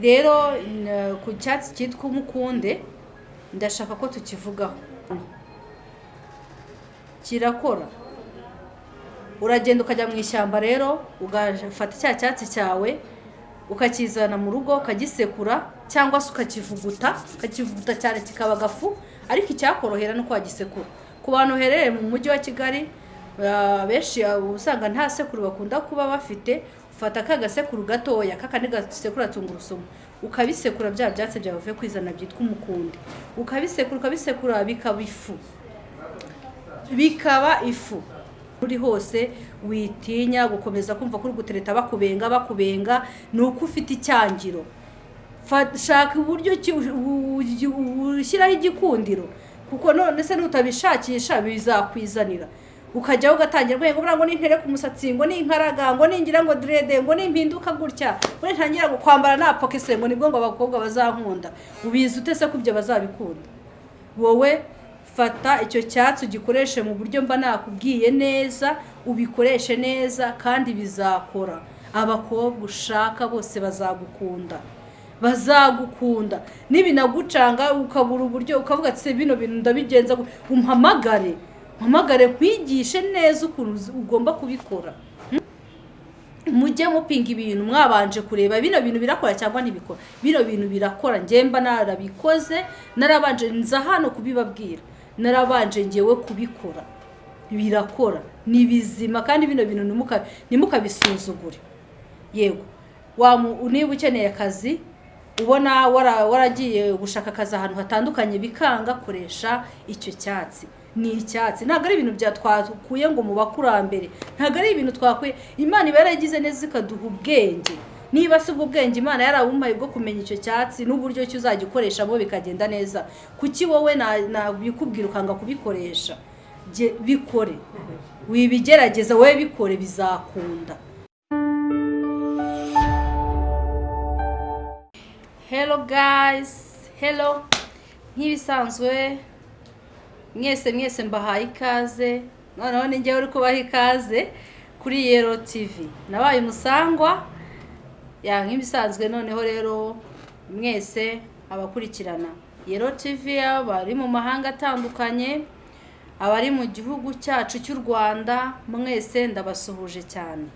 rero ku cyatsi cyitwa umukunde ndashaka ko tukivugaho. Kirakora. Uragenda ukajya mu ishyamba rero ugafata cya cyatsi cyawe ukakizana mu rugo ukagisekura cyangwa se ukakivuguta ukakivuguta cyane kikaba agafu ariko icyakorohera ni uko wagisekura. Ku bantu uherereye mu mujyi wa kigali benshi ah, usanga nta sekuru bakunda kuba bafite ufata ka gasekuru gatoya kakandi gasekura tungurusumu ukabisekura bya byatsi byawe uvuye kwizana byitwa umukundi ukabisekura ukabisekura bikaba ifu bikaba ifu uri hose witinya gukomeza kumva ko uri gutereta bakubenga bakubenga ni uko ufite icyangiro shaka uburyo ushyiraho igikundiro kuko none se nutabishakisha bizakwizanira ukajyaho ugatangira buriya ngo nintere ku musatsi ngo ninkaraga ngo ningira ngo direde ngo nimpinduka gutya ngo nintangira ngo kwambara napokese ngo ni bwo ngo abakobwa bazankunda. Ubizi utese ko ibyo bazabikunda? Wowe fata icyo cyatsi ugikoreshe mu buryo mba nakubwiye neza ubikoreshe neza kandi bizakora. Abakobwa ushaka bose bazagukunda. Bazagukunda. Nibinagucanga ukabura uburyo ukavuga ati "Se bino bintu ndabigenza gu-" umpamagare. Mpamagare nkwigishe neza ukuntu ugomba kubikora. Mujye mupinga ibintu. Mwabanje kureba bino bintu birakora cyangwa ntibikora. Bino bintu birakora. Njyemba narabikoze. Narabanje nza hano kubibabwira. Narabanje ngewe kubikora. Birakora. Ni bizima kandi bino bintu ntimuka- ntimukabisuzugure. Yego. Niba ukeneye akazi ubona wara- waragiye gushaka akazi ahantu hatandukanye bikanga koresha icyo cyatsi. Ni icyatsi. Ntabwo ari ibintu bya twakuye ngo mu bakurambere. Ntabwo ari ibintu twakuye imana iba yaragize neza ikaduha ubwenge. Niba si ubwo bwenge imana yarabumpaye bwo kumenya icyo cyatsi n'uburyo ki uzagikoreshamo bikagenda neza. Kuki wowe na- nabikubwira ukanga kubikoresha bikore. Wibigerageza wowe bikore bizakunda. Hello guys. Hello. Nk'ibisanzwe mwese mwese mbahaye ikaze. Noneho ni njyewe uri kubaha ikaze kuri yero tv nabaye umusangwa nk'ibisanzwe noneho rero mwese abakurikirana. Yero tv abari mu mahanga atandukanye abari mu gihugu cyacu cy'u rwanda mwese ndabasuhuje cyane.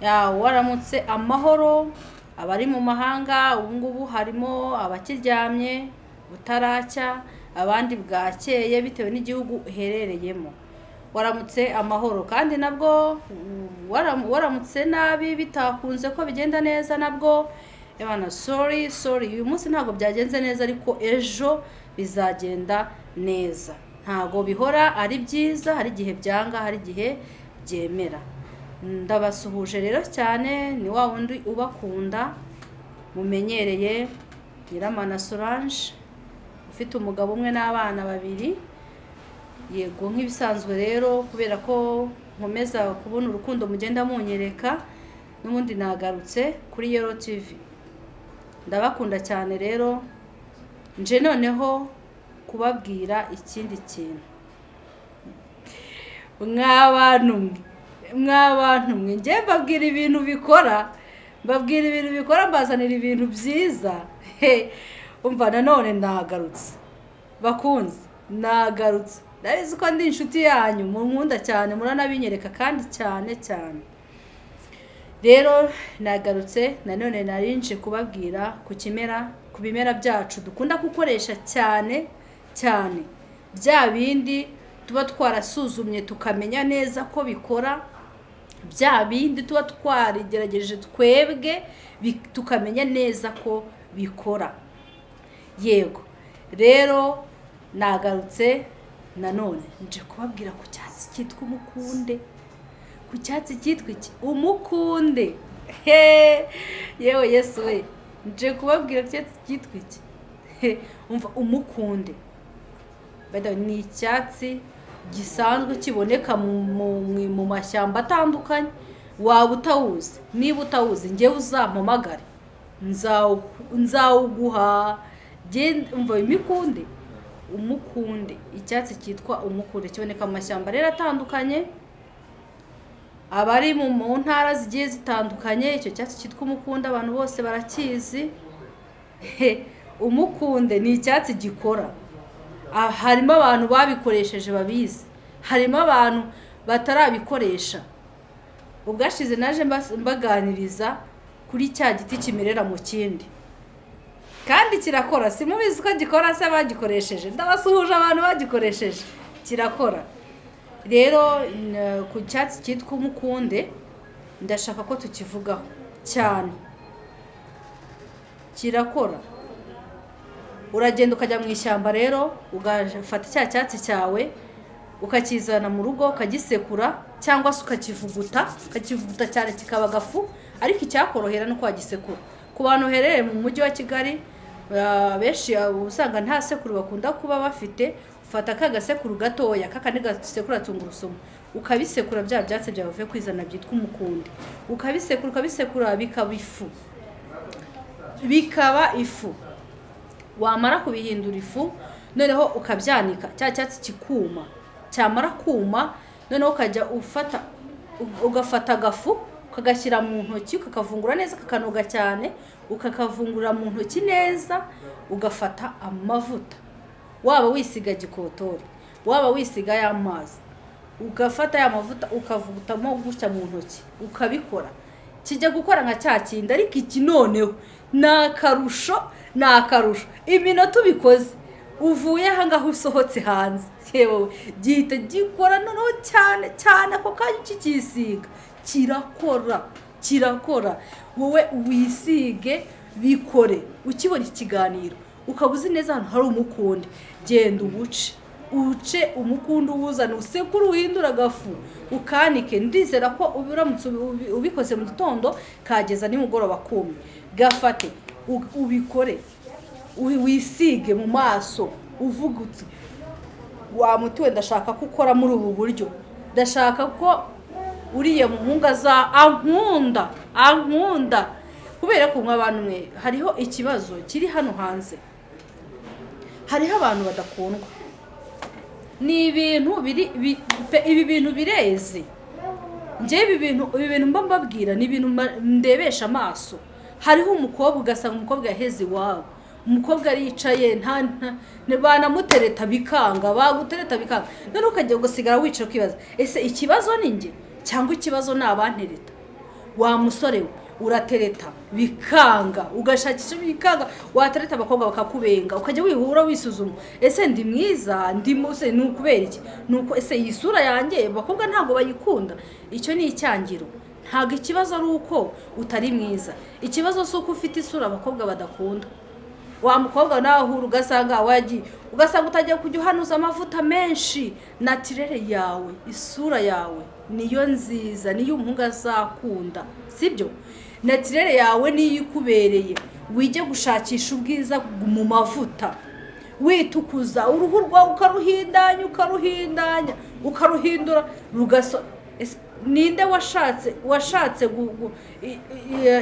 Ya waramutse amahoro abari mu mahanga ubu ngubu harimo abakiryamye butaracya abandi bwakeye bitewe n'igihugu uherereyemo. Waramutse amahoro kandi nabwo mm, waram- waramutse nabi bitakunze ko bigenda neza nabwo. Ebana sorry sorry uyu munsi ntabwo byagenze neza ariko ejo bizagenda neza. Ntabwo bihora ari byiza hari igihe byanga hari igihe byemera. Ndabasuhuje rero cyane ni wa wundi ubakunda mumenyereye nyiramana solange. Ufite umugabo umwe n'abana babiri. Yego nk'ibisanzwe rero kubera ko nkomeza kubona urukundo mugenda munyereka n'ubundi nagarutse kuri yero tivi ndabakunda cyane rero nje noneho kubabwira ikindi kintu. Mw'abantu mw'abantu mwe. Njye mbabwira ibintu bikora mbabwira ibintu bikora mbazanira ibintu byiza. Umva nanone nagarutse bakunze nagarutse ndabizi ko ndi inshuti yanyu munkunda cyane muranabinyereka kandi cyane cyane. Rero nagarutse nanone narinje kubabwira ku kimera ku bimera byacu dukunda gukoresha cyane cyane. Bya bindi tuba twarasuzumye tukamenya neza ko bikora bya bindi tuba twarigerageje twebwe tukamenya neza ko bikora. Yego. Rero nagarutse nanone nje kubabwira ku cyatsi cyitwa umukunde. Ku cyatsi cyitwa iki? Umukunde. Yewe yesu we. Nje kubabwira ku cyatsi cyitwa iki? Umva umukunde. Ni icyatsi gisanzwe kiboneka mu, mashyamba atandukanye. Waba utawuzi niba utawuzi njyewe uzampamagare Nzawu- nzawuguha. Umva imikunde. Umukunde. Icyatsi cyitwa umukunde. Kiboneka mu mashyamba rero atandukanye abari mu ntara zigiye zitandukanye. Icyo cyatsi cyitwa umukunde abantu bose barakizi. Umukunde ni icyatsi gikora. Harimo abantu babikoresheje babizi. Harimo abantu batarabikoresha. Ubwashize naje mbaganiriza kuri cya giti kimerera mu kindi. Kandi kirakora. Si mubizi ko gikora se bagikoresheje? Ndabasuhuje abantu bagikoresheje. Kirakora. Rero ku cyatsi cyitwa umukunde ndashaka ko tukivugaho. Cyane. Kirakora. Uragenda ukajya mu ishyamba rero ugafata cya cyatsi cyawe ukakizana mu rugo ukagisekura cyangwa se ukakivuguta ukakivuguta cyane kikaba agafu ariko icyakorohera ni uko wagisekura. Ku bantu baherereye mu mujyi wa kigali benshi uba usanga nta sekuru bakunda kuba bafite ufata ka gasekuru gatoya kakandi gasekura tungurusumu ukabisekura bya byatsi byawe uvuye kwizana byitwa umukundi. Ukabisekura ukabisekura bikaba ifu. Bikaba ifu. Wamara kubihindura ifu noneho ukabyanika cya cyatsi kikuma. Cyamara kuma noneho ukajya ufata ugafata agafu ukagashyira mu ntoki ukakavungura neza kakanoga cyane ukakavungurira mu ntoki neza ugafata amavuta. Waba wisiga gikotori waba wisiga y'amazi ugafata ya mavuta ukavugutamo gutya mu ntoki ukabikora. Kijya gukora nka cya kindi ariko iki noneho ni akarusho ni akarusho. Iminota ubikoze uvuye aha ngaho usohotse hanze. Yewe gihita gikora noneho cyane cyane ako kanya ukikisiga kirakora kirakora. Wowe wisige bikore. Ukibona ikiganiro ukaba uzi neza ahantu hari umukundi genda ubuce. Uce umukundi uwuzana usekure uhindura agafu. Ukanike. Ndizera ko uramutse ubi- ubikoze mu gitondo kageza nimugoroba kumye gafate. Ubikore. Wi- wisige mu maso. Uvuga uti wa muti we ndashaka ko ukora muri ubu buryo. Ndashaka ko uriye mu nkunga za ankunda ankunda. Kubera ko abantu mwe hariho ikibazo kiri hano hanze. Hariho abantu badakundwa. Ni ibintu biri ibi bintu bireze njyewe ibi bintu ibi bintu mba mbabwira ni ibintu ndebesha amaso. Hariho umukobwa ugasanga umukobwa yaheze iwabo. Umukobwa aricaye banamutereta bikanga bagutereta bikanga. Noneho ukajya gusigara wicara ukibaza ese ikibazo ni njye? Cyangwa ikibazo ni abantereta. Wa musore we uratereta bikanga. Ugashakisha bikanga watereta abakobwa bakakubenga. Ukajya wihura wisuzuma. Ese ndi mwiza? Ndi muse ni ukubera iki? Ni uko ese iyi sura yanjye abakobwa ntabwo bayikunda. Icyo ni icyangiro ntabwo ikibazo ari uko utari mwiza. Ikibazo si uko ufite isura abakobwa badakunda. Wa mukobwa nawe ahura ugasanga wagiye ugasanga utagiye kujya uhanuza amavuta menshi. Natirere yawe isura yawe. Niyo nziza niyo umuhungu azakunda sibyo? Natirere yawe niyo ikubereye. Wijye gushakisha ubwiza mu mavuta. Witukuza uruhu rwawe ukaruhindanya ukaruhindanya ukaruhindura rugaso ninde washatse washatse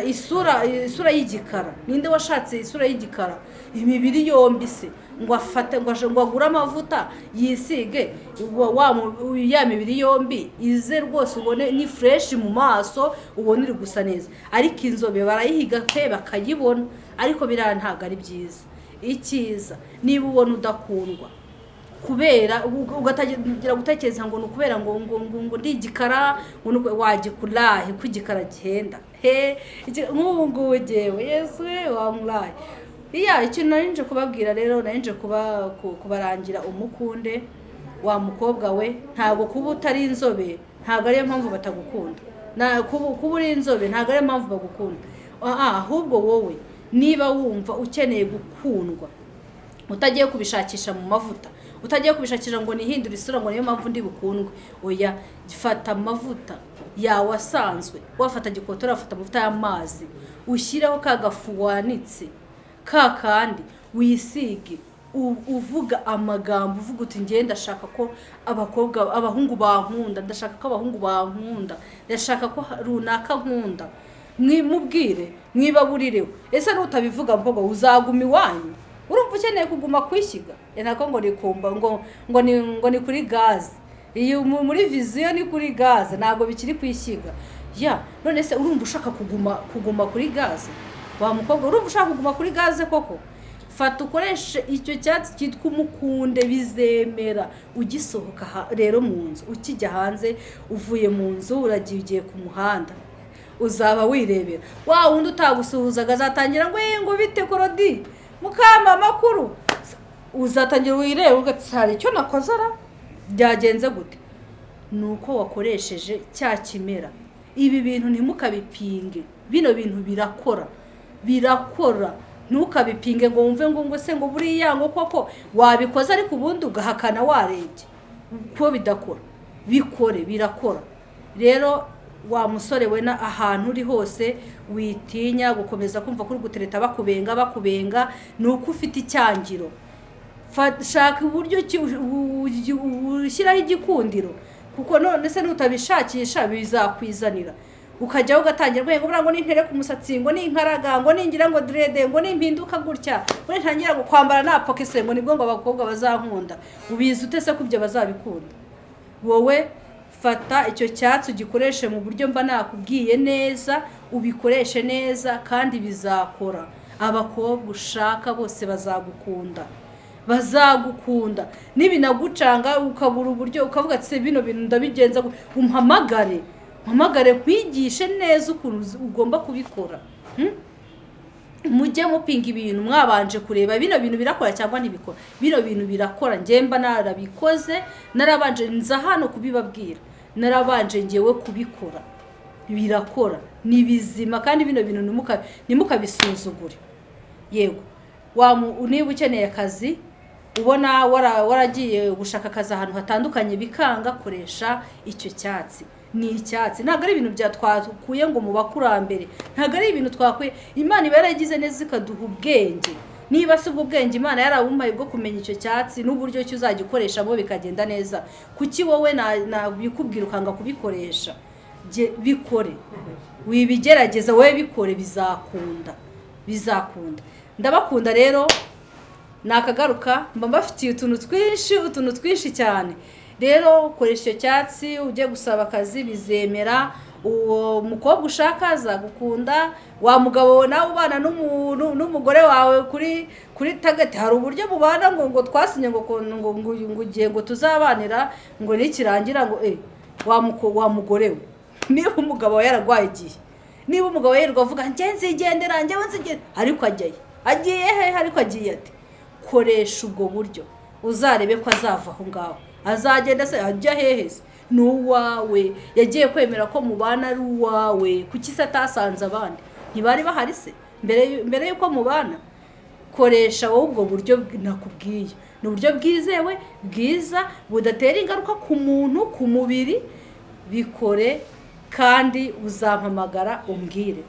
isura isura y'igikara? Ninde washatse isura y'igikara? Imibiri yombi se. Ngo agure amavuta yisige. Ya mibiri yombi ize rwose ubone ni fureshi mu maso ubone iri gusa neza. Ariko inzobe barayihiga pe bakayibona. Ariko biriya ntabwo ari byiza. Icyiza niba ubona udakundwa. Kubera uga- ugatangira gutekereza ngo ni ukubera ngo ngo ngo ndi igikara wagikurahe? Ko igikara gihenda he? Nk'ubu ngubu jyewe yesu we wamuraye iya ikintu nari nje kubabwira rero nari nje kuba ku- kubarangira umukunde wa mukobwa we ntabwo kuba utari inzobe ntabwo ariyo mpamvu batagukunda. Kuba uri inzobe ntabwo ariyo mpamvu bagukunda. Ah, ahubwo wowe niba wumva ukeneye gukundwa utagiye kubishakisha mu mavuta utagiye kubishakisha ngo nihindure isura ngo niyo mpamvu ndi bukundwe oya fata amavuta yawe asanzwe wafata gikotori wafata amavuta y'amazi ushyireho ka gafu wanitse ka kandi wisige uvuga amagambo uvuga uti ngewe ndashaka ko abakobwa abahungu bankunda ndashaka ko abahungu bankunda ndashaka ko runaka nkunda. Mwimubwire mwibaburireho ese nutabivuga mukobwa uzaguma iwanyu? Urumva ukeneye kuguma kwishyiga? Nako ngo ni kumba ngo ngo ni ngo ni kuri gaze. Iyo mu- muri viziyo ni kuri gaze ntabwo bikiri ku ishyiga ya none se urumva ushaka kuguma kuguma kuri gaze? Wa mukobwa urumva ushaka kuguma kuri gaze koko? Fata ukoreshe icyo cyatsi cyitwa umukunde bizemera. Ugisohoka rero mu nzu ukijya hanze uvuye mu nzu uragiye ugiye ku muhanda. Uzaba wirebera. Wa wundi utagusuhuzaga azatangira ngo "Eh, ngo bite korodi? Mukama amakuru uzatangira wireba ugati hari icyo nakoze ara? Byagenze gute? Ni uko wakoresheje cya kimera. Ibi bintu ntimukabipinge. Bino bintu birakora. Birakora ntukabipinge ngo wumve ngo ngo se ngo buriya ngo koko wabikoze ariko ubundi ugahakana warebye ko bidakora bikore birakora rero wa musore we ahantu uri hose witinya gukomeza kumva ko uri gutereta bakubenga bakubenga ni uko ufite icyangiro shaka uburyo ushyiraho igikundiro kuko none se nutabishakisha bizakwizanira ukajyaho ugatangira ngo ngo buriya ngo nintere ku musatsi ngo ninkaraga ngo ningira ngo direde ngo nimpinduka gutya ngo nintangira ngo kwambara napokese ngo ni bwo ngo abakobwa bazankunda. Ubizi ute se ko ibyo bazabikunda? Wowe fata icyo cyatsi ugikoreshe mu buryo mba nakubwiye neza ubikoreshe neza kandi bizakora. Abakobwa ushaka bose bazagukunda. Bazagukunda. Nibinagucanga ukabura uburyo ukavuga ati "Se bino bintu ndabigenza gu-" umpamagare. Mpamagare nkwigishe neza ukuntu ugomba kubikora. Hmm? mujye mupinga ibintu mwabanje kureba bino bintu birakora cyangwa ntibikora. Bino bintu birakora njyemba narabikoze narabanje nza hano kubibabwira. Narabanje ngewe kubikora. Birakora. Ni bizima kandi bino bintu ntimuka- ntimukabisuzugure. Yego. Niba ukeneye akazi ubona wara- waragiye gushaka akazi ahantu hatandukanye bikanga koresha icyo cyatsi. Ni icyatsi. Ntabwo ari ibintu bya twakuye ngo mu bakurambere. Ntabwo ari ibintu twakuye imana iba yaragize neza ikaduha ubwenge. Niba si ubwo bwenge imana yarabumpaye bwo kumenya icyo cyatsi n'uburyo ki uzajya ukoreshamo bikagenda neza. Kuki wowe na- nabikubwira ukanga kubikoresha? Bikore. Wibigerageza wowe bikore bizakunda. Bizakunda. Ndabakunda rero nakagaruka mba mbafitiye utuntu twinshi utuntu twinshi cyane. Rero koresha icyo cyatsi ujye gusaba akazi bizemera. Uwo mukobwa ushaka azagukunda wa mugabo nawe ubana n'umu- n'u- n'umugore wawe kuri kuri tagati hari uburyo bubana ngo ngo twasinye ngo ngo ngo ngo tuzabanira ngo nikirangira ngo eh wa mugore we. Niba umugabo yararwaye igihe. Niba umugabo yirirwa avuga njye nzigendera njyewe nzigenda ariko ajyayo. Agiye hehe ariko agiye ati koresha ubwo buryo. Uzarebe ko azava aho ngaho. Azagenda se ajya hehe se ni uwawe yagiye kwemera ko mubana ari uwawe. Kuki se atasanze abandi? Ntibari bahari se? Mbere y'u- mbere y'uko mubana koresha wowe ubwo buryo bw- nakubwiye. Ni uburyo bwizewe bwiza budatera ingaruka ku muntu ku mubiri. Bikore kandi uzampamagara umbwire.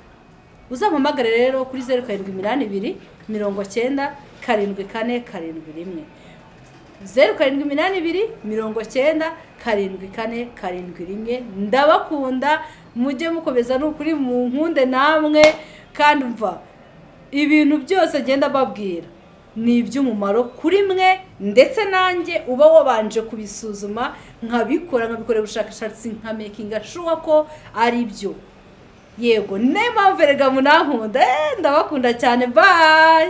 Uzampamagare rero kuri zeru karindwi iminani ibiri mirongo cyenda karindwi kane karindwi rimwe. Zeru karindwi iminani ibiri mirongo cyenda karindwi kane karindwi rimwe. Ndabakunda mujye mukomeza ni ukuri mu nkunde namwe. Kandi mva ibintu byose ngenda mbabwira ni iby'umumaro kuri mwe ndetse nanjye uba wabanje kubisuzuma nkabikora nkabikorera ubushakashatsi nka mekinga shuwa ko ari byo. Yego niyo mpamvu erega munankunda Eh, ndabakunda cyane. Bayi